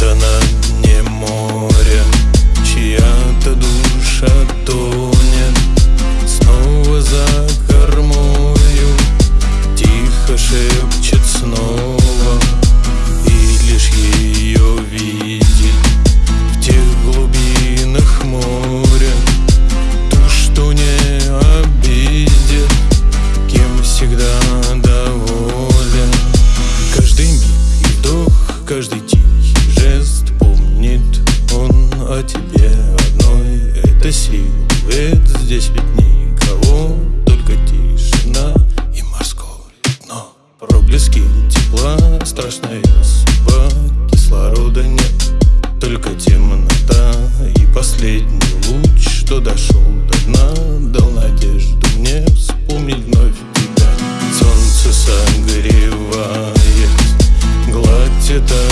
страна по тебе одной. Это силуэт, здесь ведь никого Только тишина и морское дно. Проблески тепла, страшная судьба Кислорода нет, только темнота И последний луч, что дошел до дна Дал надежду мне вспомнить вновь тебя. Солнце согревает гладь этого